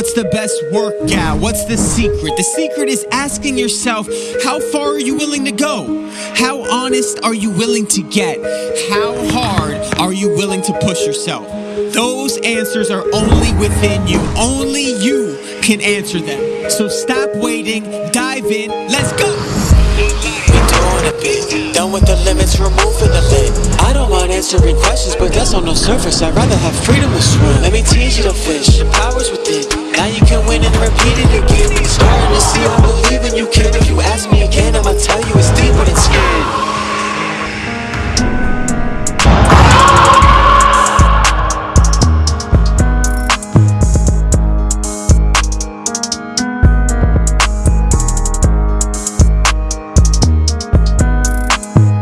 What's the best workout? What's the secret? The secret is asking yourself, how far are you willing to go? How honest are you willing to get? How hard are you willing to push yourself? Those answers are only within you. Only you can answer them. So stop waiting, dive in, let's go! doing a bit. Done with the limits, removing the lid. I don't mind answering questions, but that's on the surface. I'd rather have freedom to swim. Let me teach you to fish. The power's within.